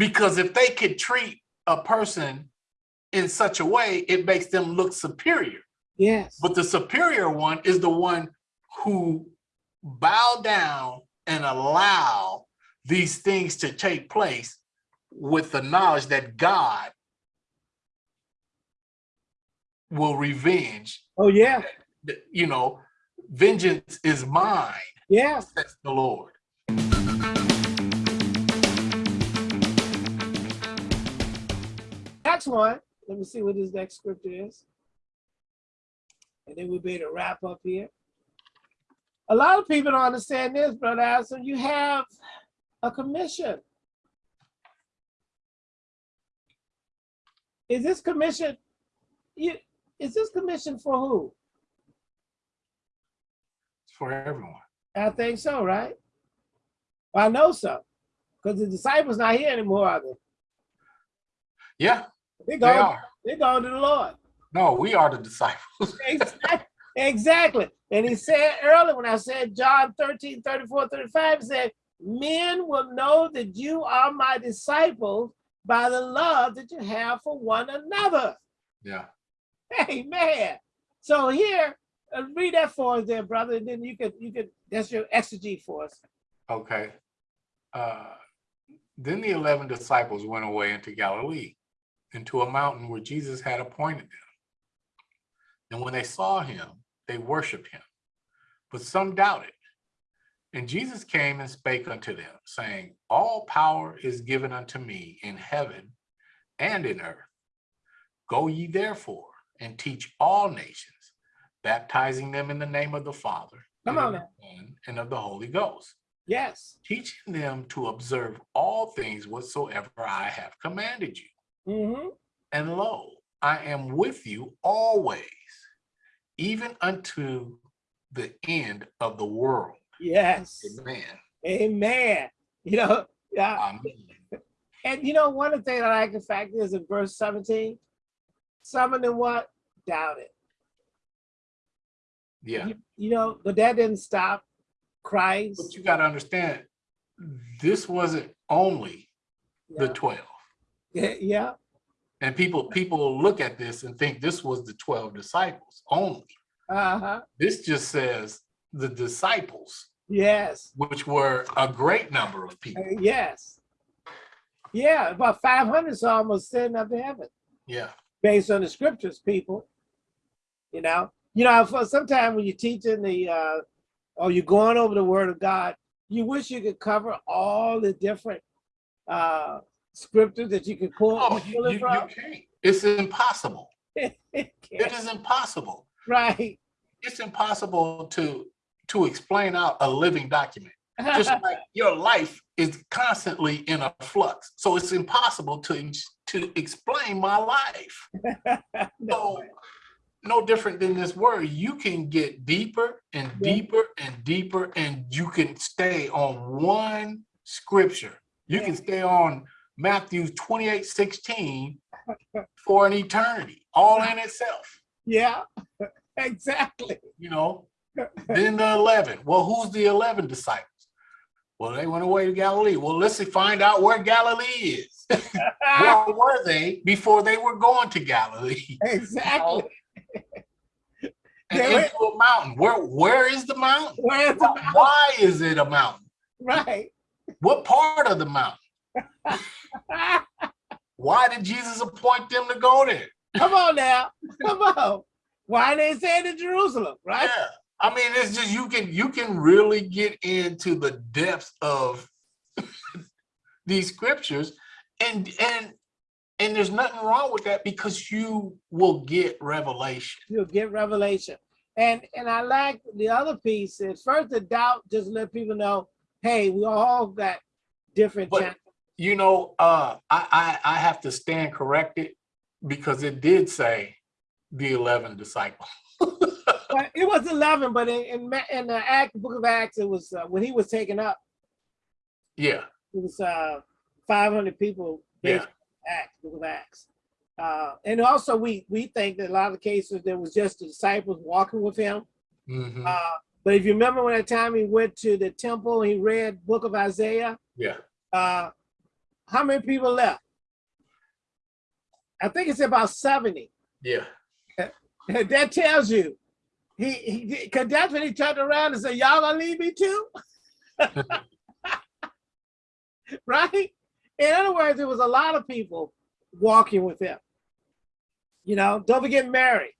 Because if they could treat a person in such a way, it makes them look superior. Yes. But the superior one is the one who bow down and allow these things to take place with the knowledge that God will revenge. Oh, yeah. You know, vengeance is mine, Yeah. says the Lord. Next one. Let me see what this next scripture is. And then we'll be able to wrap up here. A lot of people don't understand this, Brother Allison. You have a commission. Is this commission, you, is this commission for who? It's for everyone. I think so, right? I know so. Because the disciples not here anymore, are they? Yeah, They they going, are. they going to the Lord. No, we are the disciples. Exact- Exactly. And he said earlier when I said John 13, 34, 35, he said, men will know that you are my disciples by the love that you have for one another. Yeah. Amen. So here, uh, read that for us there, brother, and then you could, you could, that's your exegete for us. Okay. Uh, then the 11 disciples went away into Galilee, into a mountain where Jesus had appointed them. And when they saw him, they worshiped him, but some doubted. And Jesus came and spake unto them, saying, All power is given unto me in heaven and in earth. Go ye therefore and teach all nations, baptizing them in the name of the Father, Come and on of the Son, and of the Holy Ghost Yes. teaching them to observe all things whatsoever I have commanded you. Hmm And lo, I am with you always, even unto the end of the world. Yes. Amen. Amen. You know, yeah. Amen. And you know, one of the things I like the fact is in verse 17, some of them what? Doubted. Yeah, You, you know, but that didn't stop Christ. but you got to understand, this wasn't only the 12. Yeah, yeah, And people people look at this and think this was the 12 disciples only. uh-huh, This just says the disciples, yes, which were a great number of people. uh, yes. Yeah, about 500 is almost sitting up to heaven Yeah. based on the scriptures, people. You know, you know, for sometimes when you're teaching the, uh, or you're going over the word of God, you wish you could cover all the different uh, scriptures that you could pull, Oh, you, it you can't. It's impossible. It Can't- impossible. right. It's impossible to to explain out a living document. Just like your life is constantly in a flux, so it's impossible to to explain my life. So, no different than this word. You can get deeper and deeper and deeper, and you can stay on one scripture. You Yeah. can stay on Matthew 28, 16 for an eternity, all in itself, yeah, exactly. you know. Then the 11. Well, who's the 11 disciples? Well, they went away to Galilee. Well, let's find out where Galilee is. Where were they before they were going to Galilee? exactly. Oh. And They were- into a mountain. Where where is the mountain? Where's the Why, why is it a mountain? right? What part of the mountain? Why did Jesus appoint them to go there? Come on now, come on. Why they say to Jerusalem, right? Yeah. I mean, it's just you can you can really get into the depths of these scriptures and and and there's nothing wrong with that because you will get revelation. You'll get revelation. And and I like the other piece is first the doubt, just let people know, hey, we all got different But- You know, uh I I, I have to stand corrected because it did say the 11 disciples. It was 11, but in, in, in the Act, book of Acts, it was uh, when he was taken up, yeah. it was uh, 500 people. based on Acts, book of Acts. Uh, and also we we think that a lot of cases there was just the disciples walking with him. Mhm. Uh, but if you remember when that time he went to the temple, and he read book of Isaiah, yeah. uh, how many people left? I think it's about 70. Yeah. that tells you, he, he, because that's when he turned around and said, y'all gonna leave me too? right? In other words, there was a lot of people walking with him. You know, don't forget Mary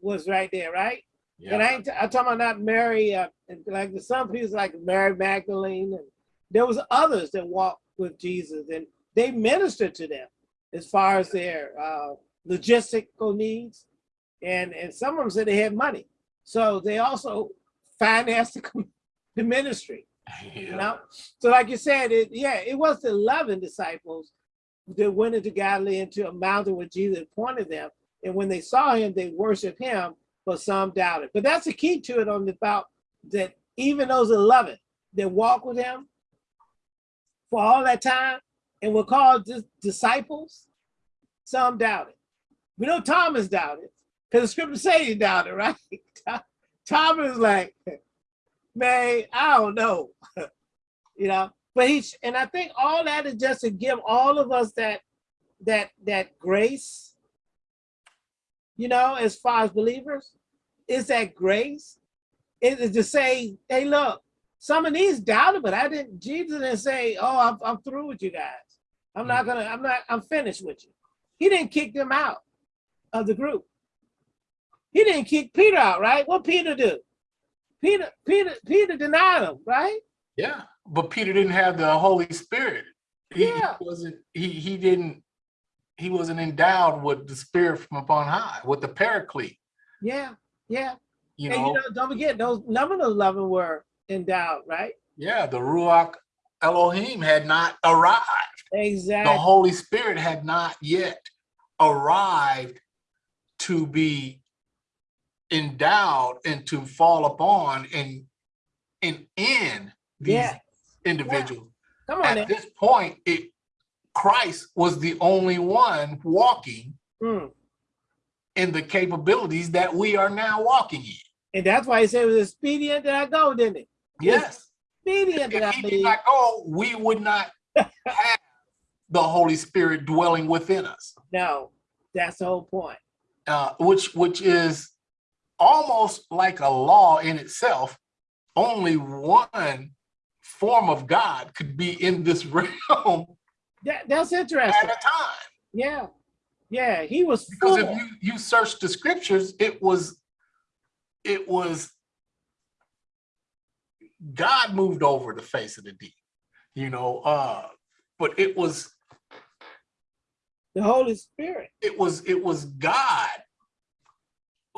was right there, right? Yeah. And I ain't I'm talking about not Mary, uh, like some people like Mary Magdalene, and there was others that walked with Jesus, and they ministered to them as far as their uh, logistical needs, and and some of them said they had money, so they also financed the, the ministry. You Yeah. know, so like you said, it yeah, it was the eleven disciples that went into Galilee into a mountain where Jesus appointed them, and when they saw him, they worshiped him, but some doubted. But that's the key to it on the about that even those eleven that walked with him for all that time and were called dis- disciples, some doubted. We know Thomas doubted because the scripture say he doubted, right? Thomas like, man, I don't know, you know. But he and I think all that is just to give all of us that that that grace, you know, as far as believers, is that grace. It is to say, hey, look, some of these doubted, but I didn't. Jesus didn't say, oh, I'm, I'm through with you guys. I'm not mm. gonna. I'm not. I'm finished with you. He didn't kick them out of the group. He didn't kick Peter out, right? What Peter do? Peter, Peter, Peter denied him, right? Yeah. But Peter didn't have the Holy Spirit. He, he Yeah. wasn't, he, he didn't, he wasn't endowed with the spirit from upon high, with the paraclete, Yeah, yeah. you and know? you know, don't forget those none of eleven were endowed, right? Yeah, the Ruach Elohim had not arrived. Exactly. The Holy Spirit had not yet arrived to be endowed and to fall upon and and in these Yeah. individuals. Come on, At now. this point, it Christ was the only one walking Mm. in the capabilities that we are now walking in. And that's why he said it was expedient that I go, didn't it? Yes. That If he did not go, we would not have the Holy Spirit dwelling within us. No, that's the whole point. uh, which which is almost like a law in itself. Only one form of God could be in this realm That, that's interesting. at a time. Yeah, yeah. He was Because full. if you you search the scriptures, it was it was God moved over the face of the deep, you know. Uh, but it was the Holy Spirit. it was it was God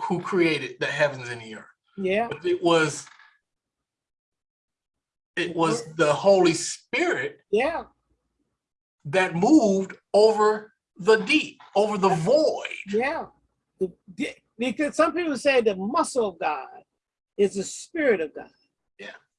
who created the heavens and the earth. Yeah, but it was it was the Holy Spirit yeah, that moved over the deep, over the void. yeah. Because some people say the muscle of God is the spirit of God,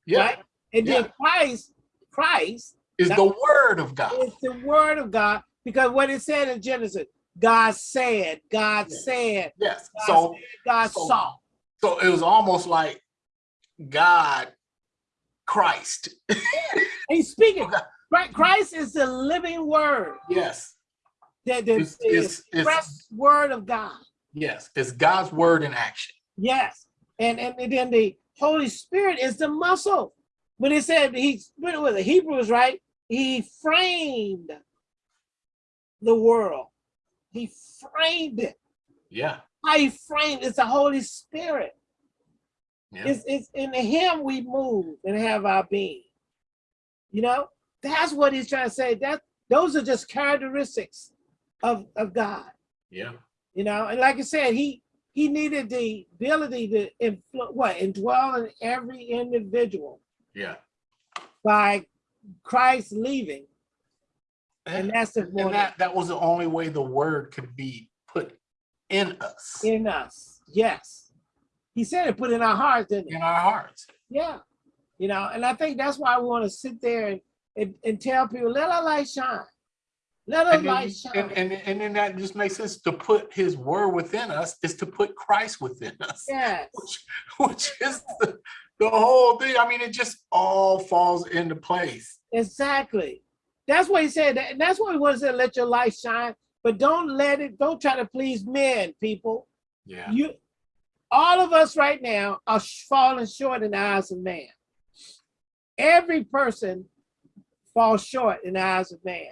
Yeah, right? And then Christ, Christ is the word of God. It's the word of God because what it said in Genesis, God said, God Yeah. said, Yes. God So said, God so- saw. so it was almost like God Christ. He's speaking. Okay. Right? Christ is the living word, Yes. the, the, It's- the it's- it's- express word of God. Yes. It's God's word in action. Yes. And, and, and then the Holy Spirit is the muscle. When it said he when it was the Hebrews, right? He framed the world. He framed it. Yeah. How he framed it's the Holy Spirit. Yeah. It's, it's in him we move and have our being. You know, that's what he's trying to say. That those are just characteristics of, of God. Yeah. You know, and like I said, he he needed the ability to influ- what indwell in every individual Yeah. by Christ leaving, and And, that's the and that, that was the only way the word could be put in us, in us. Yes, he said it put in our hearts, didn't he? in our hearts. Yeah, you know, and I think that's why we want to sit there and, and, and tell people, let our light shine, let our And then, light shine. and, and, and then that just makes sense to put his word within us is to put Christ within us, yes, which, which is the, the whole thing. I mean, it just all falls into place. exactly. That's what he said, and that's what he wants to let your light shine. But don't let it. Don't try to please men, people. Yeah. You, all of us right now are falling short in the eyes of man. Every person falls short in the eyes of man.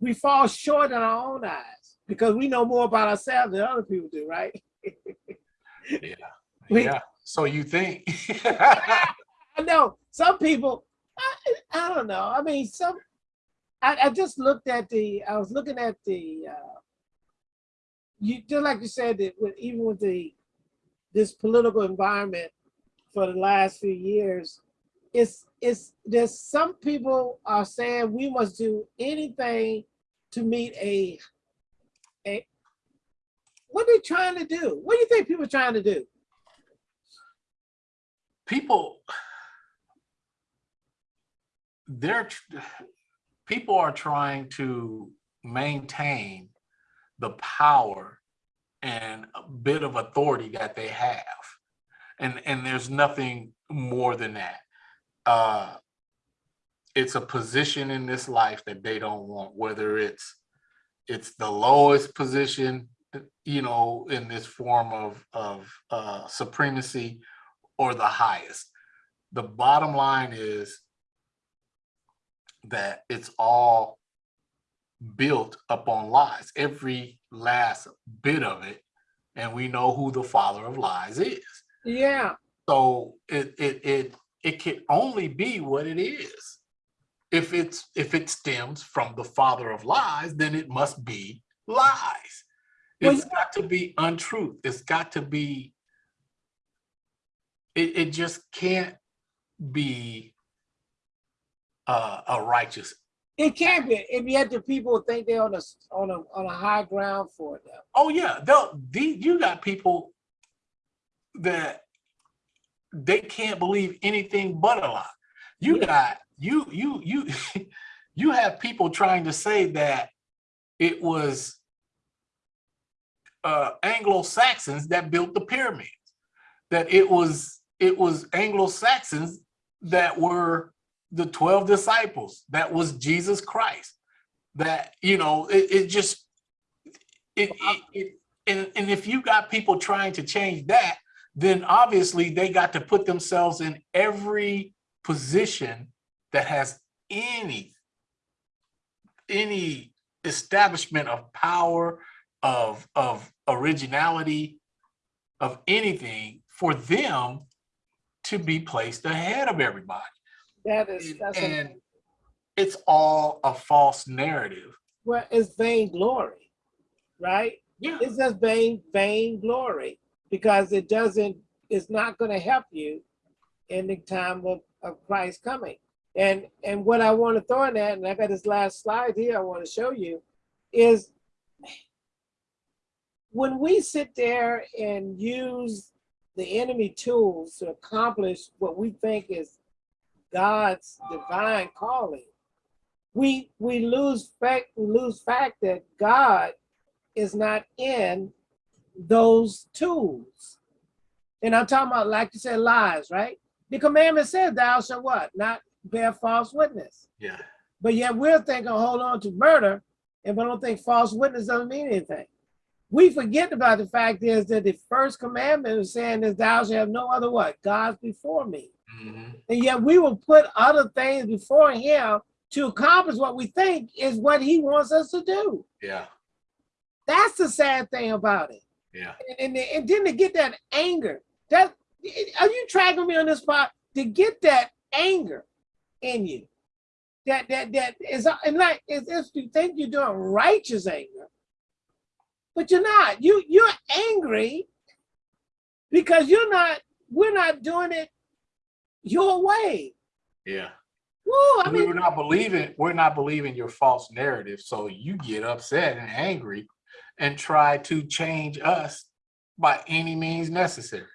We fall short in our own eyes because we know more about ourselves than other people do, right? Yeah. We- Yeah. So you think? I know some people, I, I don't know. I mean, some, I, I just looked at the, I was looking at the, uh, you just like you said that with, even with the, this political environment for the last few years, it's, it's, there's some people are saying we must do anything to meet a, a, what are they trying to do? What do you think people are trying to do? people they're people are trying to maintain the power and a bit of authority that they have and and there's nothing more than that uh it's a position in this life that they don't want whether it's it's the lowest position you know in this form of of uh supremacy or the highest. The bottom line is that it's all built upon lies, every last bit of it. And we know who the father of lies is. Yeah, So it it it it can only be what it is. If it's if it stems from the father of lies, then it must be lies. Well, It's got to be untruth. It's got to be it, it just can't be uh, a righteous. It can't be, and yet the people think they're on a on a on a high ground for them. Oh yeah, they'll the, you got people that they can't believe anything but a lie. You Yeah. got you you you you have people trying to say that it was uh, Anglo-Saxons that built the pyramids, that it was it was Anglo-Saxons that were the 12 disciples, that was Jesus Christ, that you know it, it just it, it, it and, and if you got people trying to change that, then obviously they got to put themselves in every position that has any any establishment of power of of originality of anything for them to be placed ahead of everybody. That is and, and it's all a false narrative. Well, it's vainglory, right? yeah. It's just vain vain glory because it doesn't. It's not going to help you in the time of, of Christ coming. And and what I want to throw in that, and I got this last slide here I want to show you, is when we sit there and use the enemy tools to accomplish what we think is God's divine calling, we we lose fact we lose fact that God is not in those tools. And I'm talking about, like you said, lies, right? The commandment says, thou shalt what? Not bear false witness. yeah But yet we're thinking, hold on to murder, and we don't think false witness doesn't mean anything. We forget about the fact is that the first commandment is saying is thou shalt have no other what? Gods before me. Mhm. And yet we will put other things before him to accomplish what we think is what he wants us to do. yeah That's the sad thing about it. Yeah And, and, and then to get that anger, that are you tracking me on this part? To get that anger in you, that that that is and like it's if you think you're doing righteous anger, but you're not. You you're angry because you're not. We're not doing it your way. yeah Woo, I mean, we're not believing we're not believing your false narrative so you get upset and angry and try to change us by any means necessary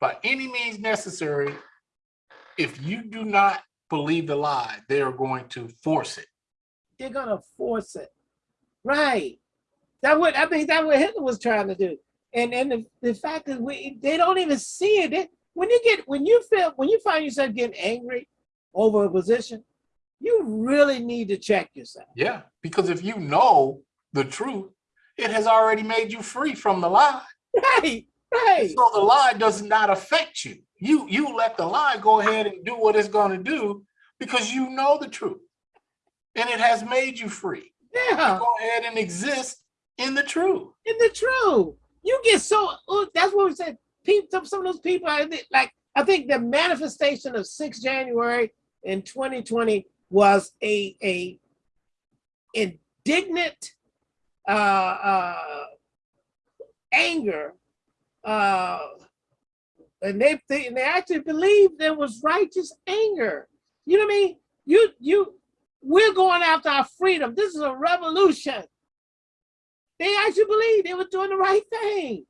by any means necessary if you do not believe the lie they are going to force it they're gonna force it. Right. That what I mean that what Hitler was trying to do. And and the, the fact is we they don't even see it. They- when you get when you feel when you find yourself getting angry over a position, you really need to check yourself. Yeah, because if you know the truth, it has already made you free from the lie. Right, right. So the lie does not affect you. You you let the lie go ahead and do what it's going to do because you know the truth. And it has made you free. Yeah, Go ahead and exist in the truth. in the truth. You get so, oh, that's what we said. People, some of those people, I think, like, I think the manifestation of 6 January in 2020 was a, a indignant uh, uh, anger. Uh, and they, they, and they actually believed there was righteous anger. You know what I mean? You, you, we're going after our freedom. This is a revolution. They actually believed they were doing the right thing.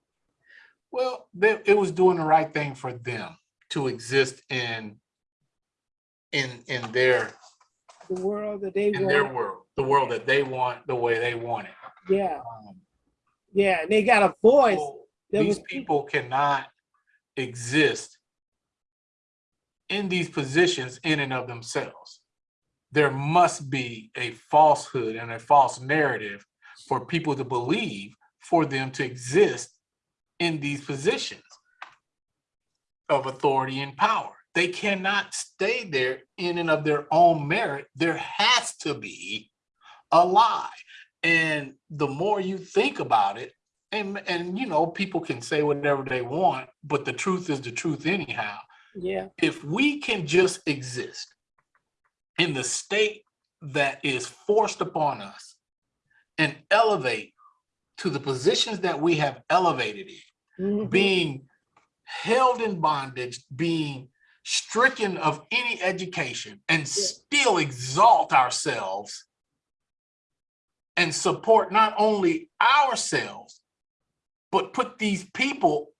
Well, they, it was doing the right thing for them to exist in in in their The world that they in their world, the world that they want, the way they want it. Yeah, Um, yeah. And they got a voice. that these was- people cannot exist in these positions in and of themselves. There must be a falsehood and a false narrative for people to believe for them to exist in these positions of authority and power. They cannot stay there in and of their own merit. There has to be a lie. And the more you think about it, and, and you know, people can say whatever they want, but the truth is the truth anyhow. Yeah, If we can just exist in the state that is forced upon us and elevate to the positions that we have elevated in, mhm, being held in bondage, being stricken of any education and still exalt ourselves and support not only ourselves, but put these people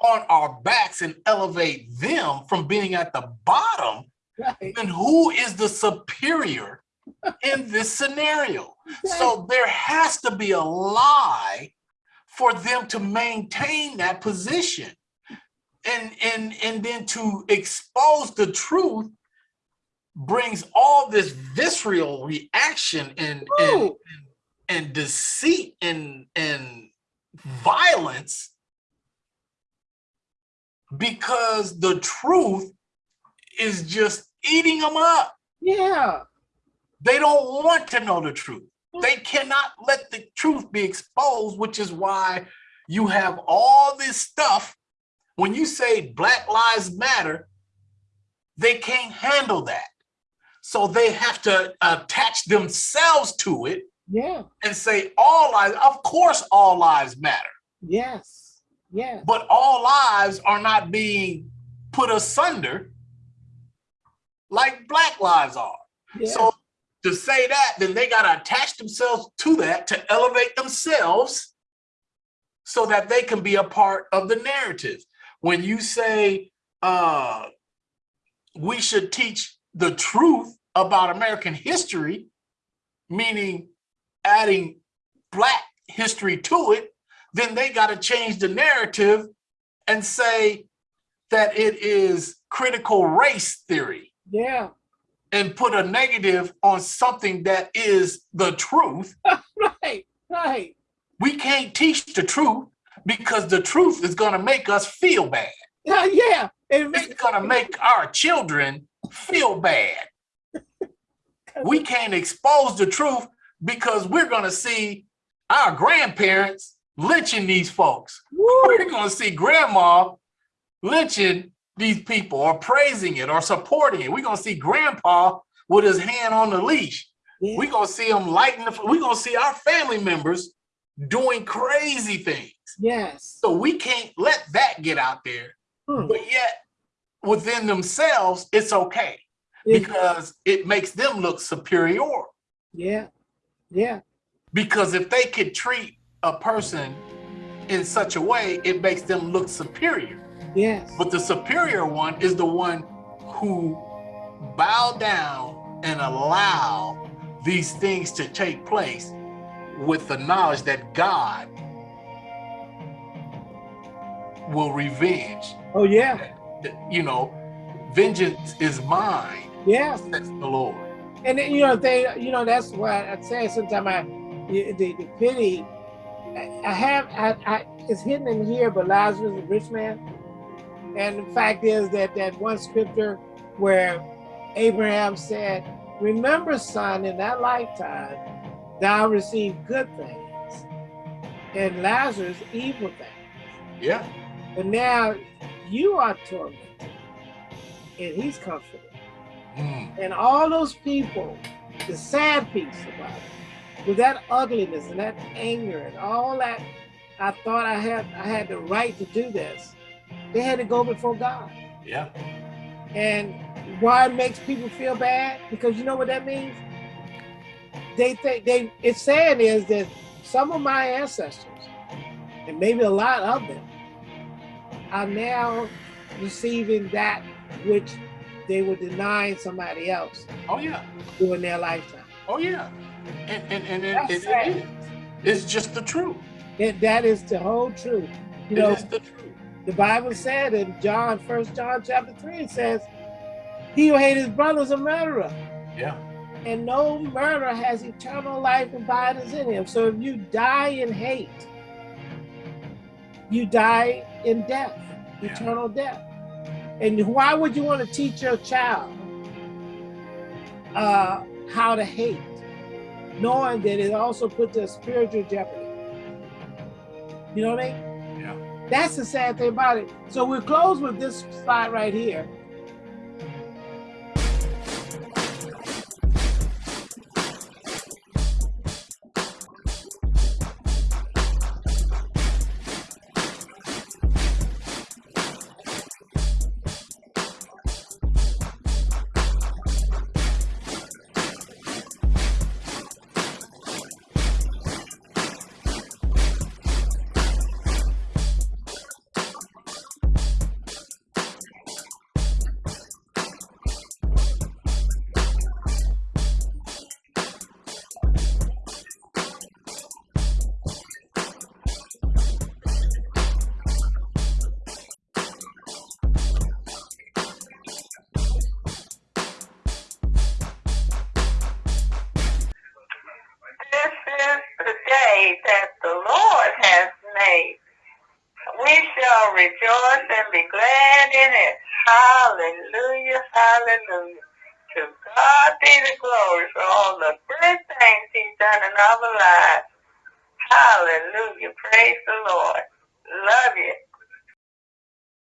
on our backs and elevate them from being at the bottom, right. then who is the superior in this scenario? So there has to be a lie for them to maintain that position. And, and, and then to expose the truth brings all this visceral reaction and, and, Ooh. And deceit and, and violence because the truth is just eating them up. Yeah, They don't want to know the truth. They cannot let the truth be exposed, which is why you have all this stuff. When you say Black Lives Matter, they can't handle that. So they have to attach themselves to it yeah, and say all lives, of course, all lives matter, yes, yes. but all lives are not being put asunder like Black lives are. Yeah. So to say that, then they got to attach themselves to that to elevate themselves so that they can be a part of the narrative. When you say uh, we should teach the truth about American history, meaning adding Black history to it, then they got to change the narrative and say that it is critical race theory yeah, and put a negative on something that is the truth, right, right. we can't teach the truth because the truth is going to make us feel bad. Yeah, yeah. It It's going to make our children feel bad. We can't expose the truth because we're going to see our grandparents lynching these folks. woo, We're going to see grandma lynching these people or praising it or supporting it. We're going to see grandpa with his hand on the leash. yeah, We're gonna see them lighting the, we're gonna see our family members doing crazy things. yes. So we can't let that get out there, Hmm. but yet within themselves, it's okay It- because it makes them look superior. yeah, yeah, Because if they could treat a person in such a way, it makes them look superior. yes. But the superior one is the one who bow down and allow these things to take place with the knowledge that God will revenge. Oh yeah, You know, vengeance is mine, yeah. says the Lord. And then, you know, they, you know, that's why I say sometimes I, the, the, pity, I, I have, I, I, it's hidden in here, but Lazarus, the rich man. And the fact is that that one scripture where Abraham said, remember son, in that lifetime, thou received good things and Lazarus evil things. Yeah. But now you are tormented and he's comforted. And all those people, the sad piece about it, with that ugliness and that anger and all that, I thought I had I had the right to do this. They had to go before God. Yeah. And why it makes people feel bad? Because you know what that means? They think they it's saying is that some of my ancestors, and maybe a lot of them, are now receiving that which they were denying somebody else Oh yeah. during their lifetime. Oh yeah. And and, and it, That's it, it is. It's just the truth. That, that is the whole truth. You It know, is the truth. the Bible said in John, First John chapter 3, it says, He who hates his brother is a murderer. Yeah. and no murderer has eternal life abides in him. So if you die in hate, you die in death, Yeah. eternal death. And why would you want to teach your child uh, how to hate, knowing that it also puts a spiritual jeopardy? You know what I mean? Yeah. That's the sad thing about it. So we'll close with this slide right here.